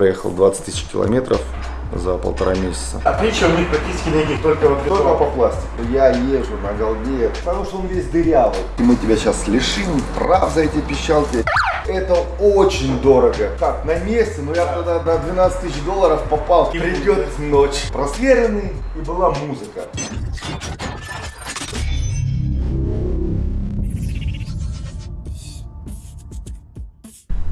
проехал 20 тысяч километров за полтора месяца. Отличия у них практически никаких, только вот Только по пластику. Я езжу на голде, потому что он весь дырявый. И мы тебя сейчас лишим прав за эти пищалки. Это очень дорого. Так, на месте, но я тогда на 12 тысяч долларов попал. Придет ночь. Просверенный и была музыка.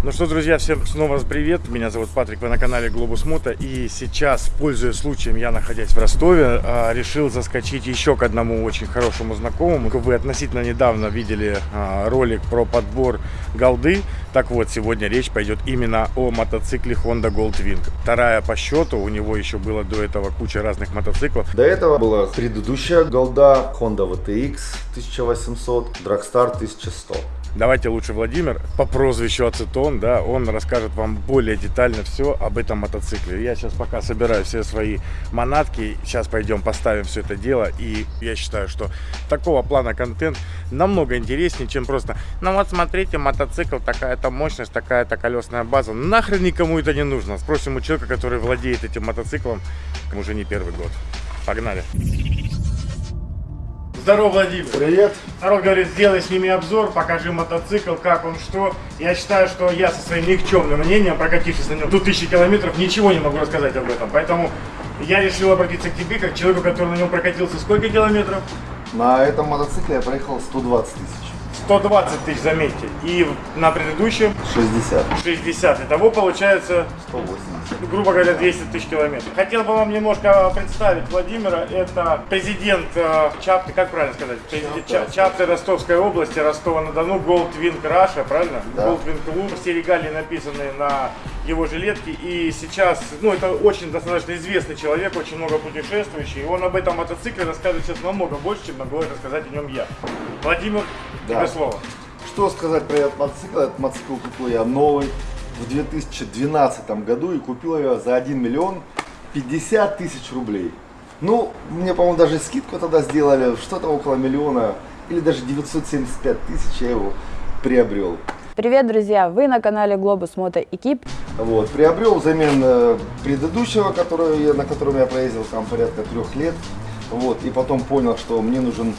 Ну что, друзья, всем снова привет. Меня зовут Патрик, вы на канале Глобус Мото. И сейчас, пользуясь случаем, я, находясь в Ростове, а, решил заскочить еще к одному очень хорошему знакомому. Вы относительно недавно видели а, ролик про подбор голды. Так вот, сегодня речь пойдет именно о мотоцикле Honda Goldwing. Вторая по счету, у него еще было до этого куча разных мотоциклов. До этого была предыдущая голда Honda VTX 1800, Dragstar 1100. Давайте лучше Владимир по прозвищу Ацетон, да, он расскажет вам более детально все об этом мотоцикле. Я сейчас пока собираю все свои манатки, сейчас пойдем поставим все это дело, и я считаю, что такого плана контент намного интереснее, чем просто, ну вот смотрите, мотоцикл, такая-то мощность, такая-то колесная база, нахрен никому это не нужно. Спросим у человека, который владеет этим мотоциклом уже не первый год. Погнали! Здорово, Владимир. Привет. Народ говорит, сделай с ними обзор, покажи мотоцикл, как он, что. Я считаю, что я со своим никчемным мнением, прокатившись на нем тут тысячи километров, ничего не могу рассказать об этом. Поэтому я решил обратиться к тебе, как человеку, который на нем прокатился сколько километров? На этом мотоцикле я проехал 120 тысяч. 120 тысяч, заметьте. И на предыдущем 60. 60. Итого получается 180. грубо говоря, 200 тысяч километров. Хотел бы вам немножко представить Владимира. Это президент э, Чапты, как правильно сказать? Президент Ча- Чапты Ростовской области, Ростова-на-Дону, Goldwing Russia, правильно? Да. Goldwing Club. Все регалии написаны на его жилетке. И сейчас, ну, это очень достаточно известный человек, очень много путешествующий. И он об этом мотоцикле расскажет сейчас намного больше, чем могу рассказать о нем я. Владимир, Да. тебе слово. Что сказать про этот мотоцикл? Этот мотоцикл купил я новый в 2012 году и купил я за 1 миллион 50 тысяч рублей. Ну, мне, по-моему, даже скидку тогда сделали, что-то около миллиона, или даже 975 тысяч я его приобрел. Привет, друзья! Вы на канале Globus Moto Экип. Вот, приобрел взамен э, предыдущего, который, на котором я проездил там порядка трех лет. Вот, и потом понял, что мне нужен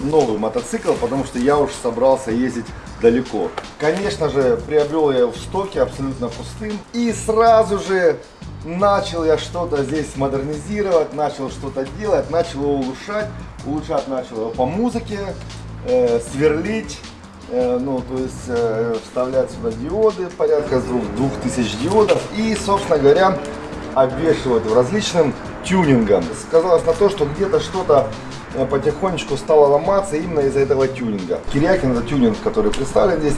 новый мотоцикл, потому что я уж собрался ездить далеко. Конечно же, приобрел я его в стоке абсолютно пустым. И сразу же начал я что-то здесь модернизировать, начал что-то делать, начал его улучшать. Улучшать начал его по музыке, э, сверлить, Э, ну, то есть э, вставлять сюда диоды, порядка двух, двух тысяч диодов и, собственно говоря, обвешивать различным тюнингом. Сказалось на то, что где-то что-то э, потихонечку стало ломаться именно из-за этого тюнинга. Кирякин это тюнинг, который представлен здесь,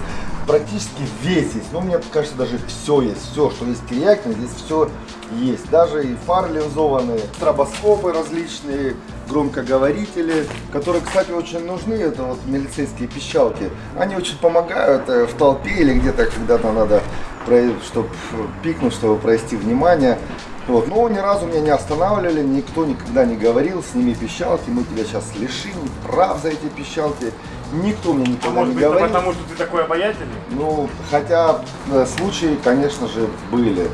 практически весь есть. Ну, мне кажется, даже все есть. Все, что есть Кирякин, здесь все есть. Даже и фары линзованные, стробоскопы различные, громкоговорители, которые, кстати, очень нужны. Это вот милицейские пищалки. Они очень помогают э, в толпе или где-то, когда-то надо, чтобы пикнуть, чтобы провести внимание. Вот. Но ни разу меня не останавливали, никто никогда не говорил, сними пищалки, мы тебя сейчас лишим прав за эти пищалки. Никто мне А никогда может не быть, говорил. потому что ты такой обаятельный? Ну, хотя э, случаи, конечно же, были.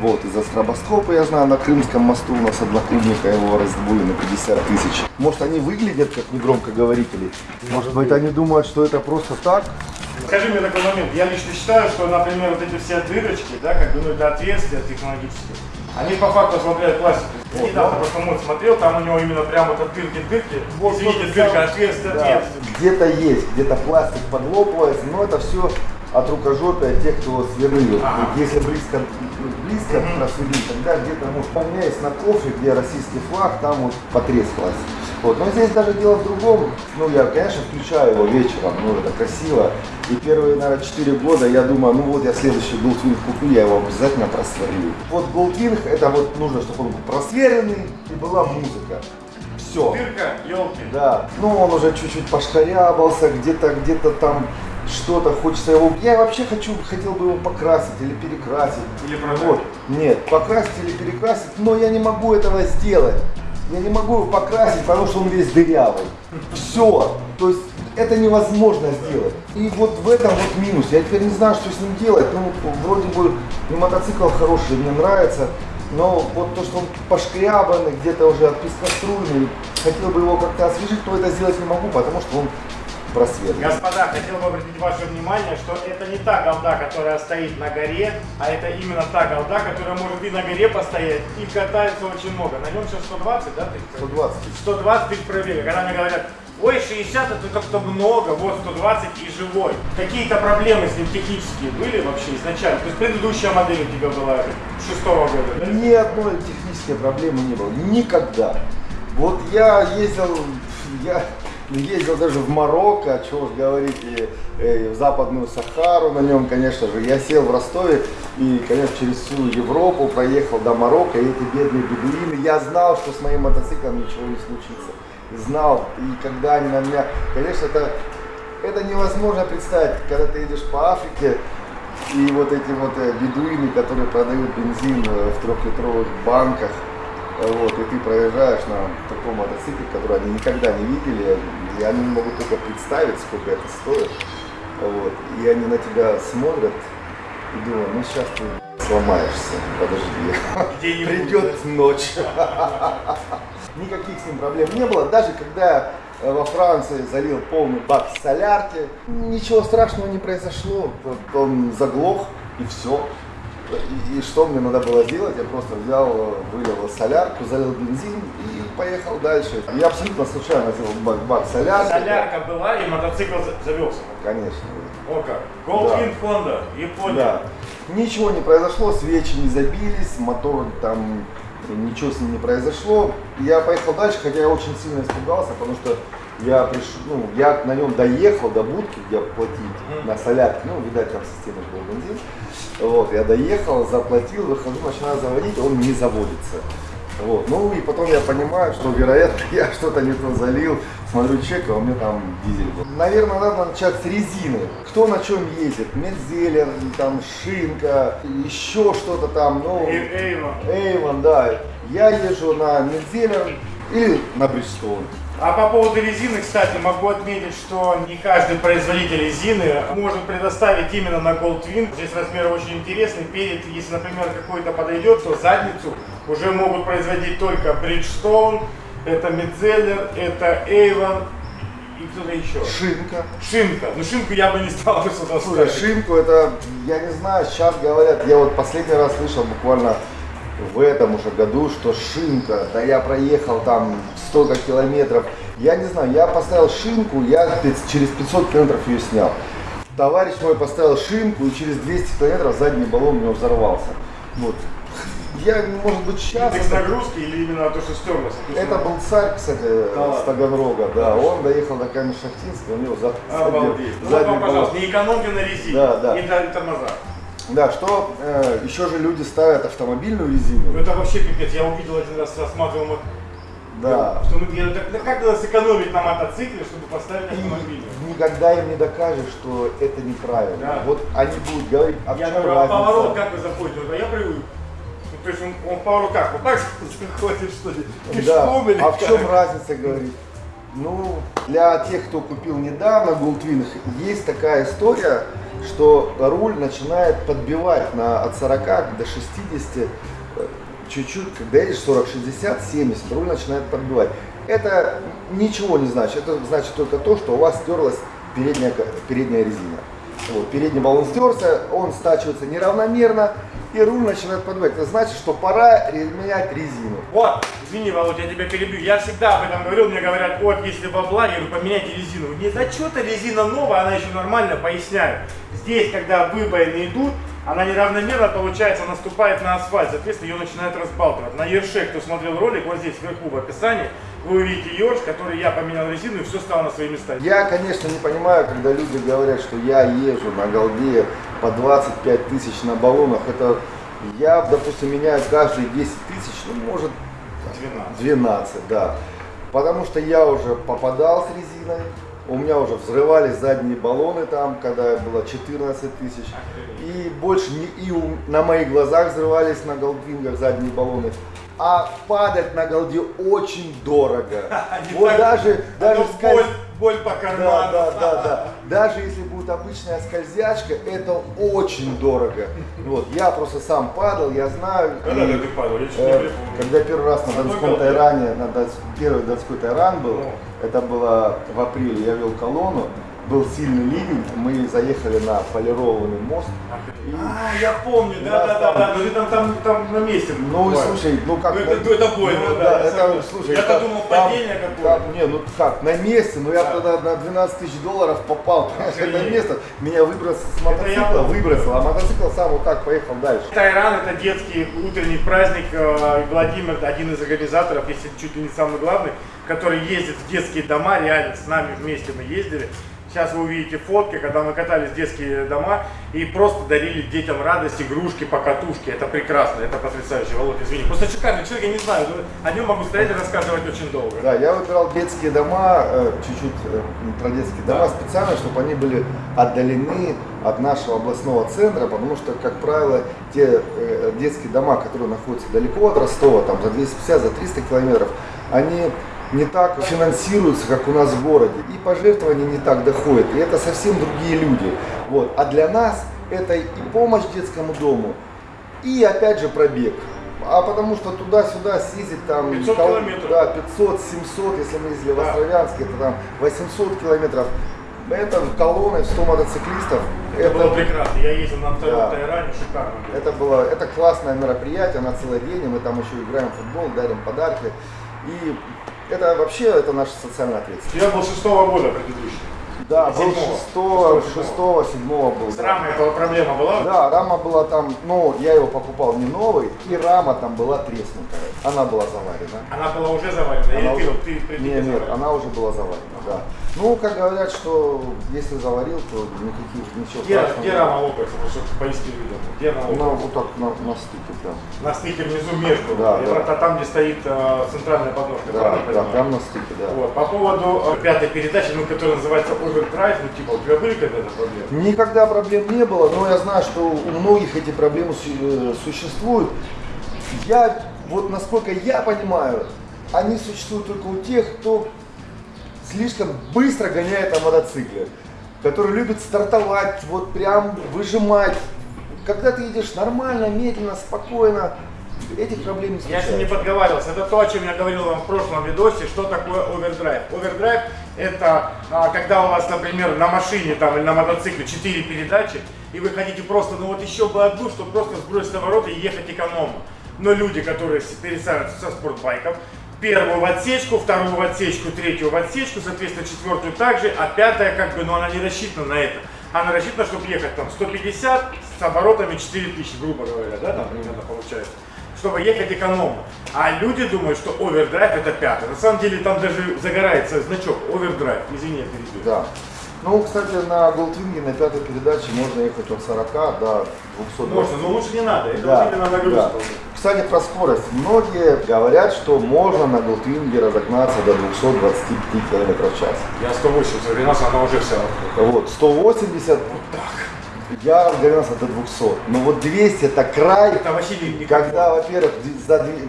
Вот, из-за стробоскопа, я знаю, на Крымском мосту у нас одноклубника его раздобыли на 50 тысяч. Может, они выглядят как негромкоговорители? Может быть, они думают, что это просто так? Скажи мне такой момент. Я лично считаю, что, например, вот эти все дырочки, да, как бы, ну, это отверстия технологические, они по факту ослабляют пластик. Я Вот, недавно да. просто мод смотрел, там у него именно прям вот от дырки дырки. Вот, Извините, вот, дырка, отверстие, Да, отверстие. Где-то есть, где-то пластик подлопывается, но это все от рукожопия тех, кто сверлил. Ага. Если близко, близко просверлить, тогда где-то, может, у меня есть на кофе, где российский флаг, там вот потрескалось. Вот. Но здесь даже дело в другом. Ну, я, конечно, включаю его вечером, ну, это красиво. И первые, наверное, 4 года я думаю, ну вот я следующий Goldwing куплю, я его обязательно просверлю. Вот Goldwing, это вот нужно, чтобы он был просверленный и была музыка. Все. Дырка, елки. Да, ну он уже чуть-чуть пошкарябался, где-то где-то там что-то хочется его. Я вообще хочу, хотел бы его покрасить или перекрасить. Или продать. Вот. Нет, покрасить или перекрасить, но я не могу этого сделать. Я не могу его покрасить, потому что он весь дырявый. Все. То есть это невозможно сделать. И вот в этом вот минус. Я теперь не знаю, что с ним делать. Ну, вроде бы и мотоцикл хороший, мне нравится. Но вот то, что он пошкрябанный, где-то уже отпискоструйный, хотел бы его как-то освежить, но это сделать не могу, потому что он просвет. Господа, хотел бы обратить ваше внимание, что это не та голда, которая стоит на горе, а это именно та голда, которая может и на горе постоять, и катается очень много. На нем сейчас 120, да? Ты? 120 тысяч. 120 тысяч пробега. Когда мне говорят, ой, 60 это как-то много, вот 120 и живой. Какие-то проблемы с ним технические были вообще изначально? То есть предыдущая модель у тебя была шестого года, да? Ни одной технической проблемы не было. Никогда. Вот я ездил, я ездил даже в Марокко, чего уж говорить, и, э, в Западную Сахару на нем, конечно же. Я сел в Ростове и, конечно, через всю Европу проехал до Марокко, и эти бедные бедуины. Я знал, что с моим мотоциклом ничего не случится. Знал, и когда они на меня, конечно, это, это невозможно представить, когда ты едешь по Африке, и вот эти вот э, бедуины, которые продают бензин э, в трехлитровых банках, вот, и ты проезжаешь на таком мотоцикле, который они никогда не видели, и они не могут только представить, сколько это стоит. Вот, и они на тебя смотрят и думают, ну сейчас ты сломаешься, подожди, придет ночь. Никаких с ним проблем не было, даже когда э, во Франции залил полный бак солярки, ничего страшного не произошло, он заглох и все. И, и что мне надо было сделать? Я просто взял, вылил солярку, залил бензин и поехал дальше. Я абсолютно случайно взял бак, бак солярки. Солярка была и мотоцикл за- завелся. Конечно. О как. Goldwing Да. Honda, Япония. Да. Ничего не произошло, свечи не забились, мотор там ничего с ним не произошло. Я поехал дальше, хотя я очень сильно испугался, потому что я пришел, ну, я на нем доехал до будки, где платить Мгм. на солярке, ну, видать, там система был бензин. Вот, я доехал, заплатил, выхожу, начинаю заводить, он не заводится. Вот. Ну и потом я понимаю, что вероятно я что-то не то залил, смотрю чек, а у меня там дизель был. Наверное, надо начать с резины. Кто на чем ездит? Медзелер, там шинка, еще что-то там, ну... Эйвон. Эйвон, да. Я езжу на Медзелер или на Бриджстоун. А по поводу резины, кстати, могу отметить, что не каждый производитель резины может предоставить именно на Goldwing. Здесь размер очень интересный. Перед, если, например, какой-то подойдет, то задницу уже могут производить только Bridgestone, это Metzeler, это Avon и кто-то еще. Шинка. Шинка. Ну шинку я бы не стал бы сюда Слушай, ставить. шинку это, я не знаю, сейчас говорят, я вот последний раз слышал буквально в этом уже году, что шинка, да я проехал там столько километров, я не знаю, я поставил шинку, я через 500 километров ее снял. Товарищ мой поставил шинку, и через 200 километров задний баллон у него взорвался. Вот. Я, может быть, сейчас... Индекс нагрузки или именно то, что стерлось? Это был царь, кстати, Да с Таганрога, да. Он доехал до Камень-Шахтинска, у него за, Обалдеть. Ну, задний вам, баллон. пожалуйста, не экономьте на резине Да, да. и тормозах. Да, что э, еще же люди ставят автомобильную Ну резину. это вообще пипец. Я увидел один раз, рассматривал Да. Что мы, я, так, как надо сэкономить на мотоцикле, чтобы поставить автомобиль? Никогда им не докажешь, что это неправильно. Да. Вот они будут говорить, а в Я чем говорю, а поворот как вы заходите? Вот, а я привык. Ну, то есть он, он поворот как? Вот так заходит, что ли? Да. Пешком или А в как? чем разница, говорит? Ну, для тех, кто купил недавно Goldwing, есть такая история, что руль начинает подбивать на, от 40 до 60, э, чуть-чуть, когда едешь 40, 60, 70, руль начинает подбивать. Это ничего не значит, это значит только то, что у вас стерлась передняя, передняя резина. Вот, передний баллон стерся, он стачивается неравномерно, и руль начинает подбивать. Это значит, что пора менять резину. Вот, извини, Володя, я тебя перебью. Я всегда об этом говорил, мне говорят, вот, если бабла, я говорю, поменяйте резину. Не, да что-то резина новая, она еще нормально, поясняю. Здесь, когда выбоины идут, она неравномерно, получается, наступает на асфальт, соответственно, ее начинает разбалтывать. На Ерше, кто смотрел ролик, вот здесь вверху в описании, вы увидите Ерш, который я поменял резину, и все стало на свои места. Я, конечно, не понимаю, когда люди говорят, что я езжу на голде по 25 тысяч на баллонах. Это я, допустим, меняю каждые 10 тысяч, ну, может, 12. 12, да. Потому что я уже попадал с резиной, у меня уже взрывались задние баллоны там, когда было 14 тысяч. И больше не, и у- на моих глазах взрывались на голдвингах задние баллоны. А падать на голде очень дорого. Вот даже, даже скольз- боль- по Да, карману. да, да, да. Даже если будет обычная скользячка, это очень дорого. Вот, я просто сам падал, я знаю. Когда и, ты падал? Я э. Когда первый раз на Донском? Тайране, на Донс- первый Донской Тайран был, Ну. это было в апреле, я вел колонну, был сильный ливень, мы заехали на полированный мост. А, я помню, да, Да, да, да, там- да, но ты там, там, там на месте. Ну, бываешь. слушай, ну как... Ну, это- это больно, ну, да, это, слушай, Я-то думал, падение какое-то. Не, ну как, на месте, ну я Да. тогда на 12 тысяч долларов попал, понимаешь, это место, меня выбросило с мотоцикла, выбросило, а мотоцикл сам вот так поехал дальше. Тайран это детский утренний праздник. э, Владимир один из организаторов, если чуть ли не самый главный, который ездит в детские дома, реально с нами вместе мы ездили. Сейчас вы увидите фотки, когда мы катались в детские дома и просто дарили детям радость, игрушки, покатушки. Это прекрасно, это потрясающе. Володь, извини. Просто шикарный человек, я не знаю, но о нем могу стоять и рассказывать очень долго. Да, я выбирал детские дома, э, чуть-чуть э, про детские дома специально, чтобы они были отдалены от нашего областного центра, потому что, как правило, те э, детские дома, которые находятся далеко от Ростова, там за 250, за 300 километров, они не так финансируются, как у нас в городе, и пожертвования не так доходят, и это совсем другие люди. Вот. А для нас это и помощь детскому дому, и опять же пробег. А потому что туда-сюда съездить там 500 кол- километров. Да, 500, 700, если мы ездили в Да. Островянске, это там 800 километров. Это колонной в 100 мотоциклистов. Это, было прекрасно. Я ездил на втором Да. Тайране, шикарно было. это было, это классное мероприятие на целый день, и мы там еще играем в футбол, дарим подарки. И это вообще, это наша социальная ответственность. Я был шестого года предыдущий. Да, был Седьмого. 6, 6, 7 был. С рамой проблема была? Да, рама была там, ну, я его покупал не новый, и рама там была треснутая. Она была заварена. Она была уже заварена? Она Или ты, уже- вот- ты, ты, Нет, нет, она уже была заварена, да. Ну, как говорят, что если заварил, то никаких, ничего Где, страшного. где рама лопается, чтобы поясни людям? Где она Ну, лопается? вот так на, на стыке прям. На стыке внизу между. Да, Это да. там, где стоит э, центральная подножка. Да, да, прям на стыке, да. Вот. По поводу э, пятой передачи, ну, которая называется Overdrive, ну, типа, у тебя были когда-то проблемы? Никогда проблем не было, но я знаю, что у многих эти проблемы э, существуют. Я, вот насколько я понимаю, они существуют только у тех, кто слишком быстро гоняет на мотоцикле, который любит стартовать, вот прям выжимать. Когда ты едешь нормально, медленно, спокойно, этих проблем не Я же не случается. подговаривался. Это то, о чем я говорил вам в прошлом видосе, что такое овердрайв. Овердрайв это а, когда у вас, например, на машине там, или на мотоцикле 4 передачи, и вы хотите просто, ну вот еще бы одну, чтобы просто сбросить обороты и ехать экономно. Но люди, которые с- пересаживаются со спортбайков, первую в отсечку, вторую в отсечку, третью в отсечку, соответственно, четвертую также, а пятая как бы, ну она не рассчитана на это. Она рассчитана, чтобы ехать там 150 с оборотами 4000, грубо говоря, да, там примерно получается чтобы ехать экономно. А люди думают, что овердрайв это пятый. На самом деле там даже загорается значок овердрайв. Извини, я перебил. Да. Ну, кстати, на Голдвинге на пятой передаче можно ехать от 40 до 220. Можно, но лучше не надо. Это Да, вот именно нагрузка. да. Кстати, про скорость. Многие говорят, что можно на Голдвинге разогнаться до 225 км в час. Я 180, у Рената она уже вся. Вот, 180, я разгонялся до 200. Но вот 200 это край, Это вообще не, когда, во-первых,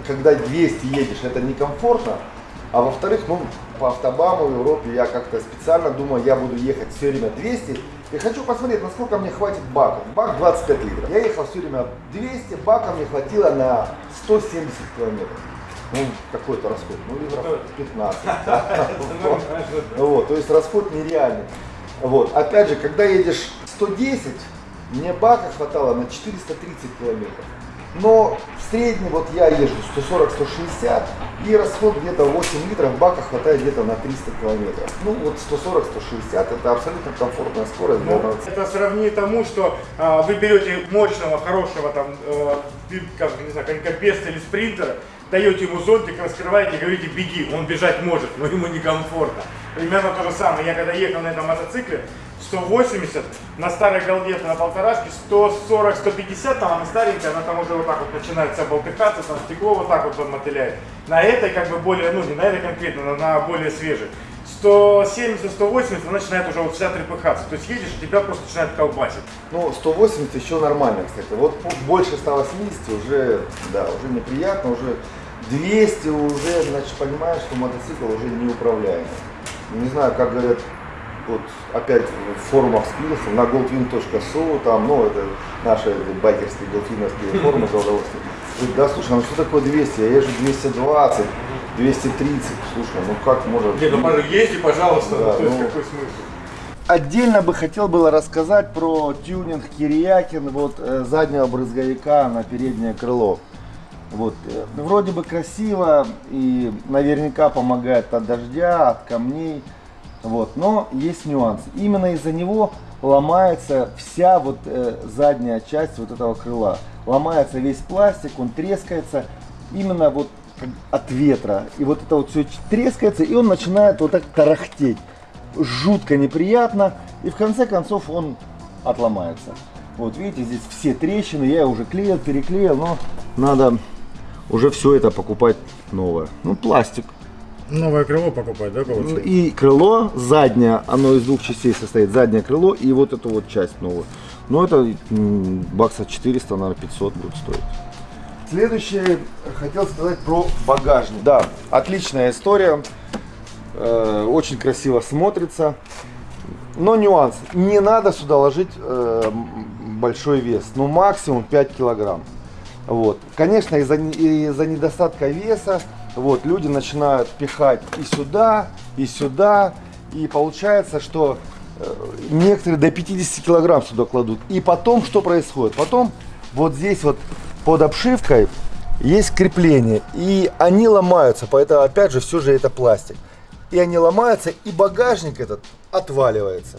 когда 200 едешь, это некомфортно. А во-вторых, ну, по автобаму в Европе я как-то специально думаю, я буду ехать все время 200. И хочу посмотреть, насколько мне хватит баков. Бак 25 литров. Я ехал все время 200, бака мне хватило на 170 километров. Ну, какой-то расход, ну, литров 15. да. Вот. Вот, то есть расход нереальный. Вот. Опять же, когда едешь 110, мне бака хватало на 430 километров. Но в среднем вот я езжу 140-160 и расход где-то 8 литров, бака хватает где-то на 300 километров. Ну вот 140-160 это абсолютно комфортная скорость для Ну, мотоцикла. это сравни тому, что а, вы берете мощного, хорошего там, э, как, не знаю, конькобеста или спринтера, даете ему зонтик, раскрываете, говорите беги, он бежать может, но ему некомфортно. Примерно то же самое. Я когда ехал на этом мотоцикле, 180, на старой голде на полторашке 140-150, там она старенькая, она там уже вот так вот начинает вся болтыхаться, там стекло вот так вот мотыляет. На этой как бы более, ну не на этой конкретно, но на более свежей. 170-180 она начинает уже вот вся трепыхаться. То есть едешь, тебя просто начинает колбасить. Ну 180 еще нормально, кстати. Вот больше 180 уже, да, уже неприятно, уже 200 уже, значит, понимаешь, что мотоцикл уже неуправляемый. не знаю, как говорят, вот опять в форумах скрылся, на goldwin.su, там, ну, это наши байкерские голдвиновские форумы за удовольствие. Говорит, да, слушай, ну что такое 200? Я езжу 220, 230. Слушай, ну как можно... Не, ну езди, пожалуйста, Да, то есть ну. какой смысл? Отдельно бы хотел было рассказать про тюнинг Кирьякин вот э, заднего брызговика на переднее крыло. Вот, э, вроде бы красиво и наверняка помогает от дождя, от камней. Вот, но есть нюанс. Именно из-за него ломается вся вот э, задняя часть вот этого крыла. Ломается весь пластик, он трескается именно вот от ветра. И вот это вот все трескается, и он начинает вот так тарахтеть. Жутко неприятно. И в конце концов он отломается. Вот видите, здесь все трещины. Я уже клеил, переклеил, но надо уже все это покупать новое. Ну, пластик. Новое крыло покупать, да, Ну, И крыло заднее, оно из двух частей состоит. Заднее крыло и вот эту вот часть новую. Но это м, бакса 400, наверное, 500 будет стоить. Следующее хотел сказать про багажник. Да, отличная история. Э, очень красиво смотрится. Но нюанс. Не надо сюда ложить э, большой вес. Ну, максимум 5 килограмм. Вот. Конечно, из-за из-за недостатка веса вот, люди начинают пихать и сюда, и сюда. И получается, что э, некоторые до 50 килограмм сюда кладут. И потом что происходит? Потом вот здесь вот под обшивкой есть крепление. И они ломаются. Поэтому опять же все же это пластик. И они ломаются, и багажник этот отваливается.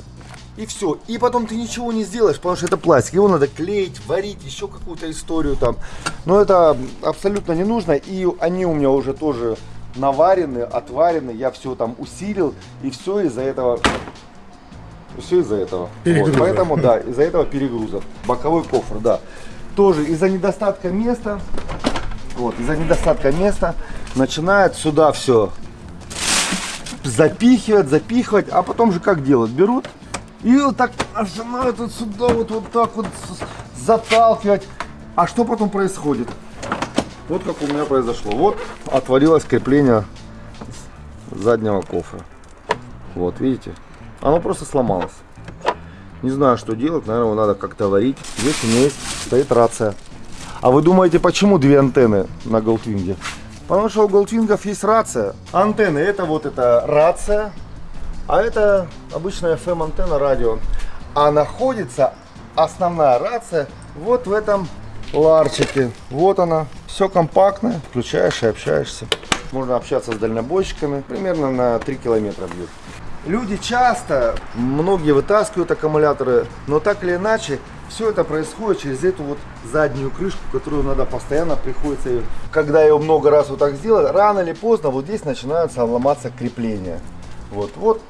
И все. И потом ты ничего не сделаешь, потому что это пластик. Его надо клеить, варить, еще какую-то историю там. Но это абсолютно не нужно. И они у меня уже тоже наварены, отварены. Я все там усилил. И все из-за этого. Все из-за этого. Вот. Поэтому, да, из-за этого перегруза. Боковой кофр, да. Тоже из-за недостатка места. Вот, из-за недостатка места начинает сюда все запихивать, запихивать, а потом же как делают? Берут и вот так начинают вот сюда вот, вот так вот заталкивать. А что потом происходит? Вот как у меня произошло. Вот отвалилось крепление заднего кофра. Вот, видите? Оно просто сломалось. Не знаю, что делать. Наверное, его надо как-то варить. Здесь у меня есть, стоит рация. А вы думаете, почему две антенны на Голдвинге? Потому что у Голдвингов есть рация. Антенны это вот эта рация, а это обычная FM антенна радио. А находится основная рация вот в этом ларчике. Вот она. Все компактное. Включаешь и общаешься. Можно общаться с дальнобойщиками. Примерно на 3 километра бьют. Люди часто, многие вытаскивают аккумуляторы, но так или иначе, все это происходит через эту вот заднюю крышку, которую надо постоянно приходится, когда ее много раз вот так сделать, рано или поздно вот здесь начинаются ломаться крепления. Вот, вот.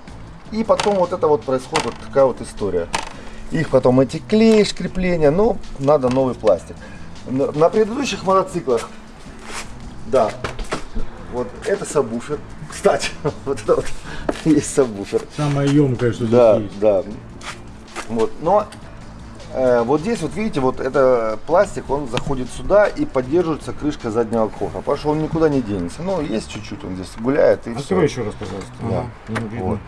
И потом вот это вот происходит вот такая вот история. Их потом эти клеишь крепления, но надо новый пластик. На предыдущих мотоциклах, да, вот это сабвуфер. Кстати, вот это вот есть сабвуфер. Самое емкое, что Да, здесь есть. да. Вот, но э, вот здесь вот видите, вот это пластик, он заходит сюда и поддерживается крышка заднего кофра, потому что он никуда не денется. Ну, есть чуть-чуть, он здесь гуляет и Открой все. еще раз, пожалуйста. Да. Ага. Вот.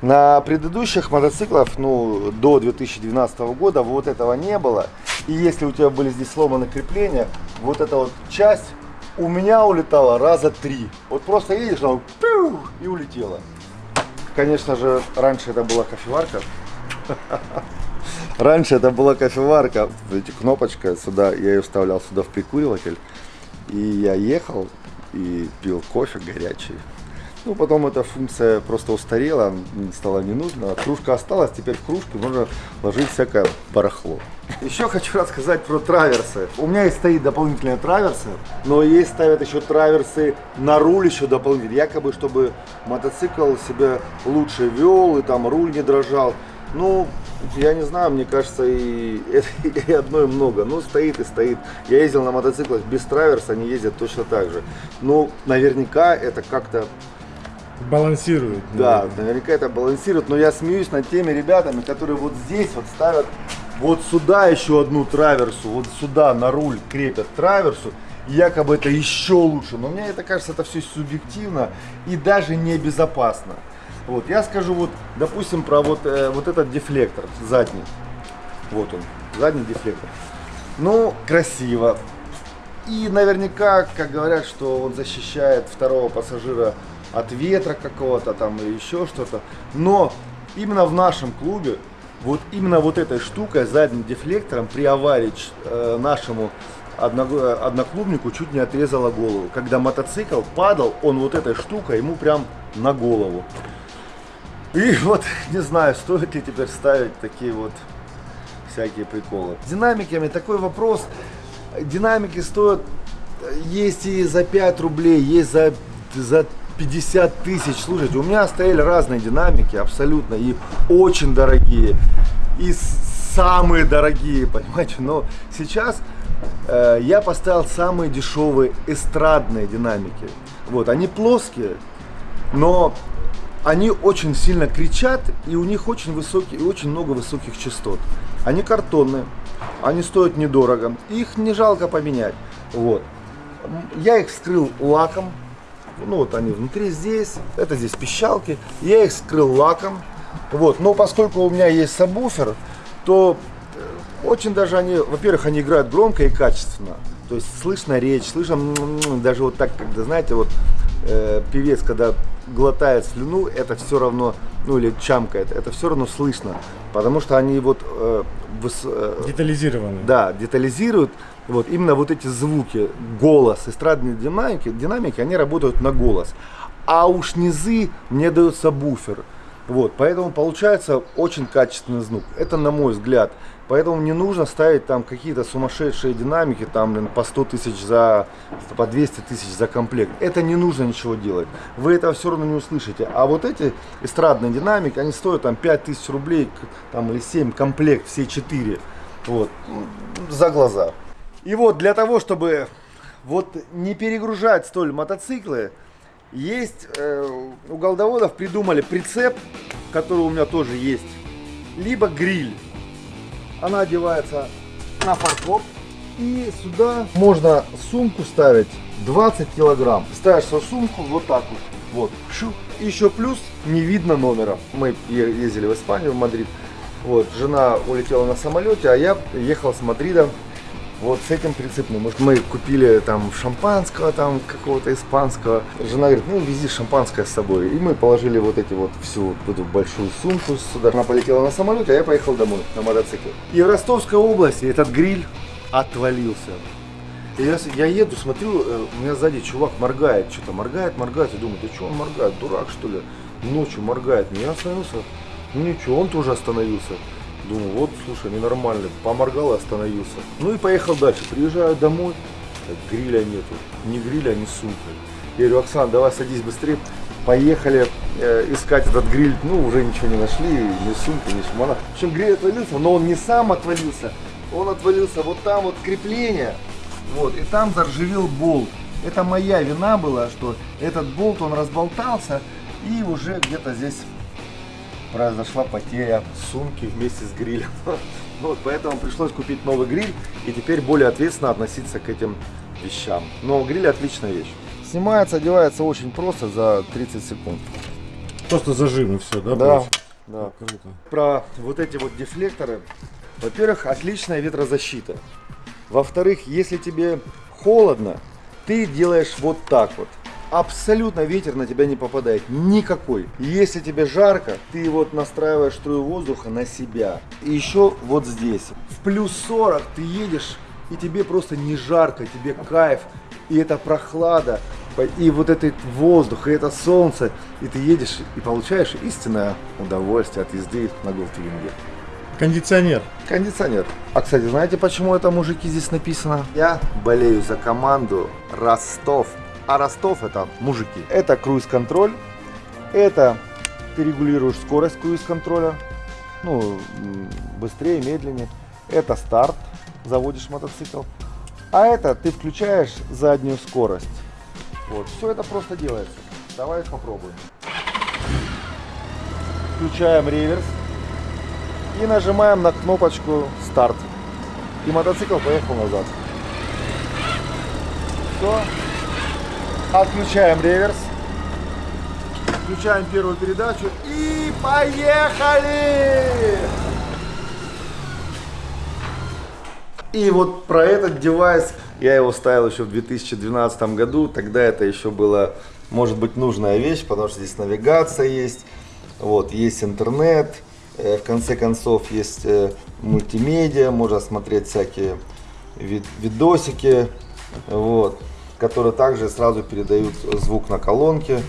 На предыдущих мотоциклах, ну, до 2012 года вот этого не было. И если у тебя были здесь сломаны крепления, вот эта вот часть у меня улетала раза три. Вот просто едешь, она и улетела. Конечно же, раньше это была кофеварка. Раньше это была кофеварка, эти кнопочка сюда, я ее вставлял сюда в прикуриватель. И я ехал и пил кофе горячий. Ну, потом эта функция просто устарела, стала не нужна. Кружка осталась, теперь в кружке можно ложить всякое барахло. Еще хочу рассказать про траверсы. У меня есть стоит дополнительные траверсы, но есть ставят еще траверсы на руль еще дополнительно. Якобы, чтобы мотоцикл себя лучше вел и там руль не дрожал. Ну, я не знаю, мне кажется, и, и одной много. Ну, стоит и стоит. Я ездил на мотоциклах без траверса, они ездят точно так же. Ну, наверняка это как-то Балансирует. да, наверняка это балансирует, но я смеюсь над теми ребятами, которые вот здесь вот ставят вот сюда еще одну траверсу, вот сюда на руль крепят траверсу, якобы это еще лучше. Но мне это кажется, это все субъективно и даже небезопасно. Вот, я скажу вот, допустим, про вот, э, вот этот дефлектор задний. Вот он, задний дефлектор. Ну, красиво. И наверняка, как говорят, что он защищает второго пассажира от ветра какого-то там или еще что-то. Но именно в нашем клубе вот именно вот этой штукой, задним дефлектором при аварии э, нашему одноклубнику чуть не отрезала голову. Когда мотоцикл падал, он вот этой штукой ему прям на голову. И вот не знаю, стоит ли теперь ставить такие вот всякие приколы. С динамиками такой вопрос. Динамики стоят, есть и за 5 рублей, есть за, за 50 тысяч. Слушайте, у меня стояли разные динамики, абсолютно, и очень дорогие, и самые дорогие, понимаете. Но сейчас э, я поставил самые дешевые эстрадные динамики. Вот, они плоские, но они очень сильно кричат, и у них очень высокие, и очень много высоких частот. Они картонные, они стоят недорого, их не жалко поменять. Вот. Я их вскрыл лаком, ну вот они внутри здесь, это здесь пищалки. Я их скрыл лаком. Вот, но поскольку у меня есть сабвуфер, то э, очень даже они, во-первых, они играют громко и качественно. То есть слышно речь, слышно даже вот так, когда, знаете, вот э, певец, когда глотает слюну, это все равно, ну или чамкает, это все равно слышно, потому что они вот э, выс, э, детализированы. Да, детализируют вот именно вот эти звуки, голос, эстрадные динамики, динамики, они работают на голос. А уж низы мне дается буфер. Вот, поэтому получается очень качественный звук. Это на мой взгляд. Поэтому не нужно ставить там какие-то сумасшедшие динамики, там, блин, по 100 тысяч за, по 200 тысяч за комплект. Это не нужно ничего делать. Вы этого все равно не услышите. А вот эти эстрадные динамики, они стоят там 5 тысяч рублей, там, или 7 комплект, все 4. Вот, за глаза. И вот для того, чтобы вот не перегружать столь мотоциклы, есть э, у голдоводов придумали прицеп, который у меня тоже есть, либо гриль. Она одевается на фаркоп. И сюда можно сумку ставить 20 килограмм. Ставишь свою сумку вот так вот. Вот. Еще плюс не видно номера. Мы ездили в Испанию, в Мадрид. Вот, жена улетела на самолете, а я ехал с Мадрида вот с этим прицепным. Может, мы купили там шампанского, там какого-то испанского. Жена говорит, ну вези шампанское с собой. И мы положили вот эти вот всю эту большую сумку сюда. Она полетела на самолете, а я поехал домой на мотоцикле. И в Ростовской области этот гриль отвалился. И я, я еду, смотрю, э, у меня сзади чувак моргает, что-то моргает, моргает. Я думаю, да что он моргает, дурак что ли? Ночью моргает. Я остановился. Ну ничего, он тоже остановился. Думаю, вот, слушай, ненормально. Поморгал и остановился. Ну и поехал дальше. Приезжаю домой, гриля нету. Ни гриля, ни сумки. Я говорю, Оксан, давай садись быстрее. Поехали э, искать этот гриль. Ну, уже ничего не нашли, ни сумки, ни шмана. В общем, гриль отвалился, но он не сам отвалился. Он отвалился вот там вот крепление. Вот, и там заржавел болт. Это моя вина была, что этот болт, он разболтался и уже где-то здесь произошла потеря сумки вместе с грилем. Вот, поэтому пришлось купить новый гриль и теперь более ответственно относиться к этим вещам. Но гриль отличная вещь. Снимается, одевается очень просто за 30 секунд. Просто зажим и все, да? Да. да. Круто. Про вот эти вот дефлекторы. Во-первых, отличная ветрозащита. Во-вторых, если тебе холодно, ты делаешь вот так вот абсолютно ветер на тебя не попадает, никакой. Если тебе жарко, ты вот настраиваешь струю воздуха на себя. И еще вот здесь, в плюс 40 ты едешь, и тебе просто не жарко, тебе кайф, и это прохлада, и вот этот воздух, и это солнце, и ты едешь и получаешь истинное удовольствие от езды на Голдвинге. Кондиционер. Кондиционер. А, кстати, знаете, почему это мужики здесь написано? Я болею за команду Ростов а Ростов это мужики. Это круиз-контроль. Это ты регулируешь скорость круиз-контроля. Ну, быстрее, медленнее. Это старт. Заводишь мотоцикл. А это ты включаешь заднюю скорость. Вот, все это просто делается. Давай попробуем. Включаем реверс и нажимаем на кнопочку старт. И мотоцикл поехал назад. Все, Отключаем реверс. Включаем первую передачу. И поехали! И вот про этот девайс, я его ставил еще в 2012 году, тогда это еще было, может быть, нужная вещь, потому что здесь навигация есть, вот, есть интернет, э, в конце концов есть э, мультимедиа, можно смотреть всякие вид видосики, вот, которые также сразу передают звук на колонке,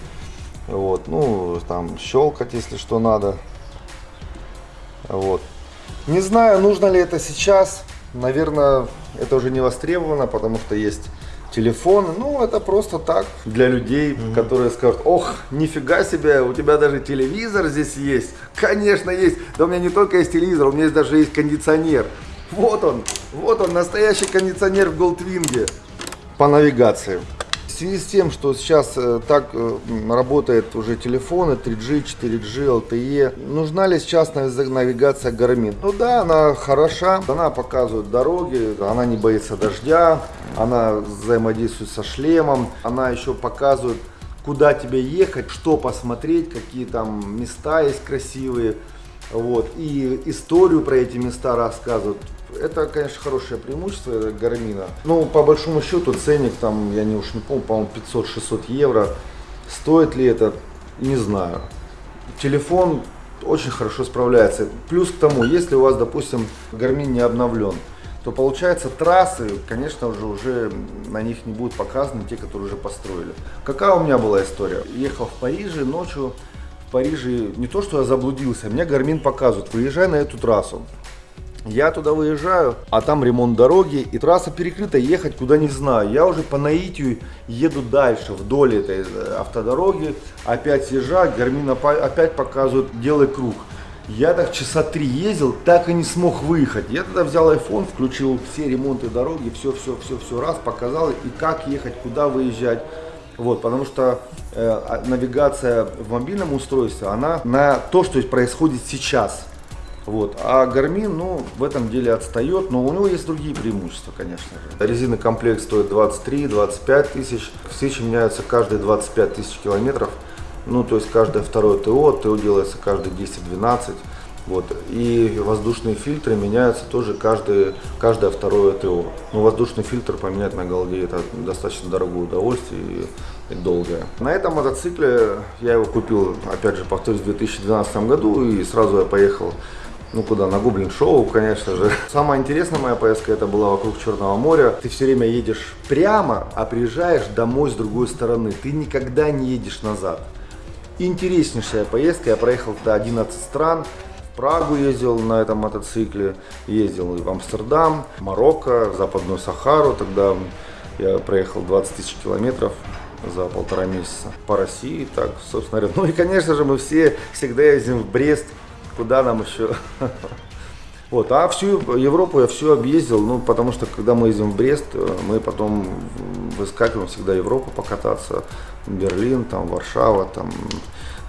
вот, ну, там щелкать, если что надо, вот. Не знаю, нужно ли это сейчас, Наверное, это уже не востребовано, потому что есть телефон. Ну, это просто так для людей, mm-hmm. которые скажут, ох, нифига себе, у тебя даже телевизор здесь есть. Конечно, есть. Да у меня не только есть телевизор, у меня здесь даже есть кондиционер. Вот он, вот он, настоящий кондиционер в Голдвинге по навигации связи с тем, что сейчас э, так э, работают уже телефоны 3G, 4G, LTE, нужна ли сейчас навигация Garmin? Ну да, она хороша, она показывает дороги, она не боится дождя, она взаимодействует со шлемом, она еще показывает, куда тебе ехать, что посмотреть, какие там места есть красивые. Вот. И историю про эти места рассказывают. Это, конечно, хорошее преимущество Гармина. Ну, по большому счету, ценник там, я не уж не помню, по-моему, 500-600 евро. Стоит ли это, не знаю. Телефон очень хорошо справляется. Плюс к тому, если у вас, допустим, Гармин не обновлен, то получается трассы, конечно же, уже на них не будут показаны те, которые уже построили. Какая у меня была история? Ехал в Париже ночью, в Париже не то, что я заблудился, мне Гармин показывает, выезжай на эту трассу. Я туда выезжаю, а там ремонт дороги, и трасса перекрыта, ехать куда не знаю. Я уже по наитию еду дальше, вдоль этой э, автодороги, опять съезжаю, Гармин опять показывает, делай круг. Я так часа три ездил, так и не смог выехать. Я тогда взял iPhone, включил все ремонты дороги, все, все, все, все раз, показал, и как ехать, куда выезжать. Вот, потому что э, а, навигация в мобильном устройстве, она на то, что происходит сейчас. Вот. А Garmin, ну, в этом деле отстает, но у него есть другие преимущества, конечно же. Резины комплект стоит 23-25 тысяч. Свечи меняются каждые 25 тысяч километров. Ну, то есть каждое второе ТО, ТО делается каждые 10-12. Вот. И воздушные фильтры меняются тоже каждое, каждое второе ТО. Ну, воздушный фильтр поменять на голде это достаточно дорогое удовольствие и, и долгое. На этом мотоцикле я его купил, опять же, повторюсь, в 2012 году и сразу я поехал ну куда, на Гоблин Шоу, конечно же. Самая интересная моя поездка это была вокруг Черного моря. Ты все время едешь прямо, а приезжаешь домой с другой стороны. Ты никогда не едешь назад. Интереснейшая поездка, я проехал туда 11 стран. Прагу ездил на этом мотоцикле, ездил и в Амстердам, Марокко, Западную Сахару. Тогда я проехал 20 тысяч километров за полтора месяца по России. Так, собственно говоря. Ну и, конечно же, мы все всегда ездим в Брест, куда нам еще. Вот, а всю Европу я все объездил, ну, потому что когда мы ездим в Брест, мы потом выскакиваем всегда Европу покататься, Берлин, там, Варшава, там,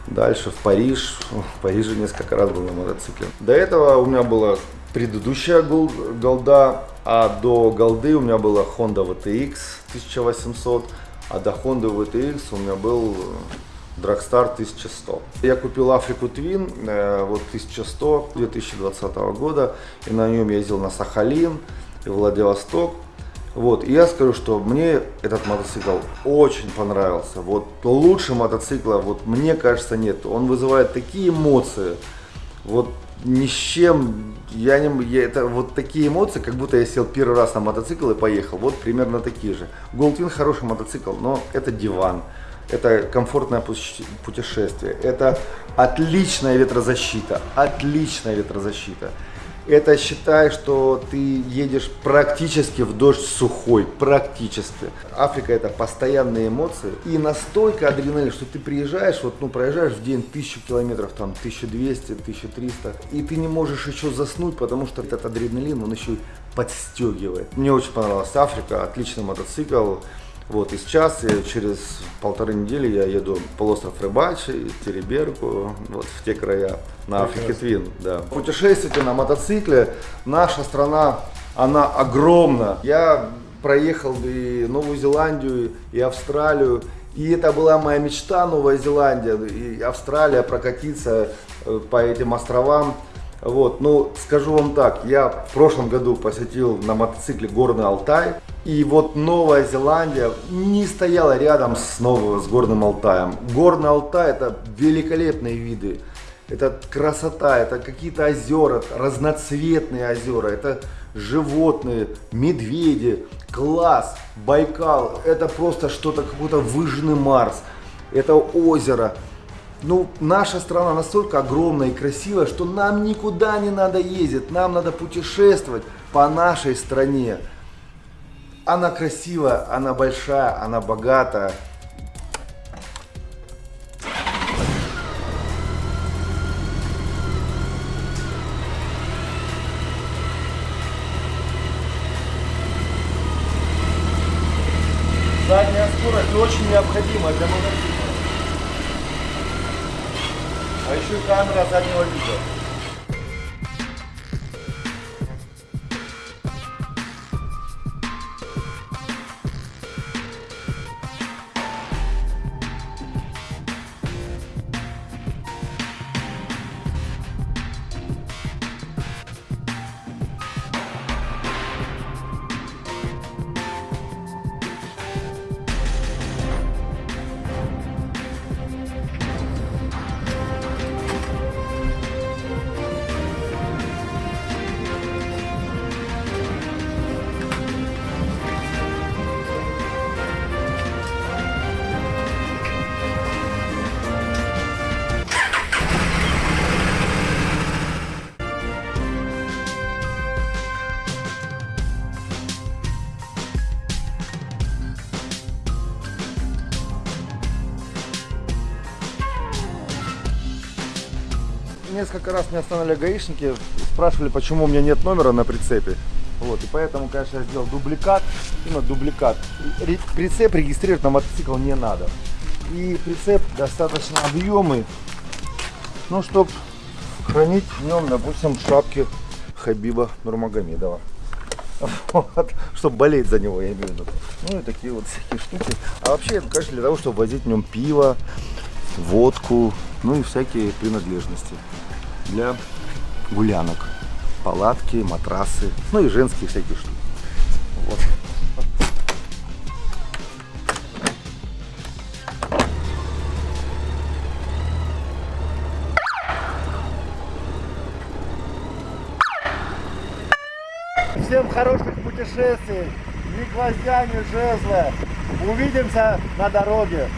Дальше в Париж. В Париже несколько раз был на мотоцикле. До этого у меня была предыдущая голда, а до голды у меня была Honda VTX 1800, а до Honda VTX у меня был Dragstar 1100. Я купил Африку Twin, э, вот 1100 2020 года, и на нем ездил на Сахалин и Владивосток. Вот, и я скажу, что мне этот мотоцикл очень понравился. Вот лучше мотоцикла, вот мне кажется, нет. Он вызывает такие эмоции. Вот ни с чем, я не, я, это вот такие эмоции, как будто я сел первый раз на мотоцикл и поехал. Вот примерно такие же. Goldwing хороший мотоцикл, но это диван. Это комфортное путешествие. Это отличная ветрозащита. Отличная ветрозащита это считай, что ты едешь практически в дождь сухой, практически. Африка это постоянные эмоции и настолько адреналин, что ты приезжаешь, вот ну проезжаешь в день тысячу километров, там 1200, 1300, и ты не можешь еще заснуть, потому что этот адреналин, он еще подстегивает. Мне очень понравилась Африка, отличный мотоцикл. Вот, и сейчас, через полторы недели я еду в полуостров Рыбачи, Тереберку, вот в те края, на Африке Твин, да. Путешествуйте на мотоцикле, наша страна, она огромна. Я проехал и Новую Зеландию, и Австралию, И это была моя мечта, Новая Зеландия и Австралия, прокатиться э, по этим островам. Вот, ну, скажу вам так, я в прошлом году посетил на мотоцикле Горный Алтай. И вот Новая Зеландия не стояла рядом с, новым, с Горным Алтаем. Горный Алтай это великолепные виды. Это красота, это какие-то озера, разноцветные озера, это животные, медведи, класс, Байкал. Это просто что-то, какой-то выжженный Марс. Это озеро. Ну, наша страна настолько огромная и красивая, что нам никуда не надо ездить. Нам надо путешествовать по нашей стране. Она красивая, она большая, она богатая. Задняя скорость очень необходима для. А еще и камера заднего вида. Несколько раз меня останавливали гаишники, спрашивали, почему у меня нет номера на прицепе. Вот, и поэтому, конечно, я сделал дубликат, именно дубликат. Прицеп регистрировать на мотоцикл не надо. И прицеп достаточно объемный, ну, чтобы хранить в нем, допустим, шапки Хабиба Нурмагомедова. Вот, чтобы болеть за него, я имею в виду. Ну и такие вот всякие штуки. А вообще, конечно, для того, чтобы возить в нем пиво, водку, ну и всякие принадлежности для гулянок. Палатки, матрасы, ну и женские всякие штуки. Вот. Всем хороших путешествий, ни гвоздя, ни жезла. Увидимся на дороге.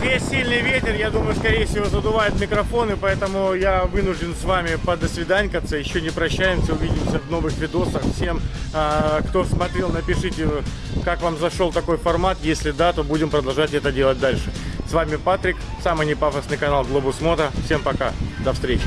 Здесь сильный ветер, я думаю, скорее всего, задувает микрофоны, поэтому я вынужден с вами подосвиданькаться. Еще не прощаемся, увидимся в новых видосах. Всем, а, кто смотрел, напишите, как вам зашел такой формат. Если да, то будем продолжать это делать дальше. С вами Патрик, самый непафосный канал Глобус Мото. Всем пока, до встречи.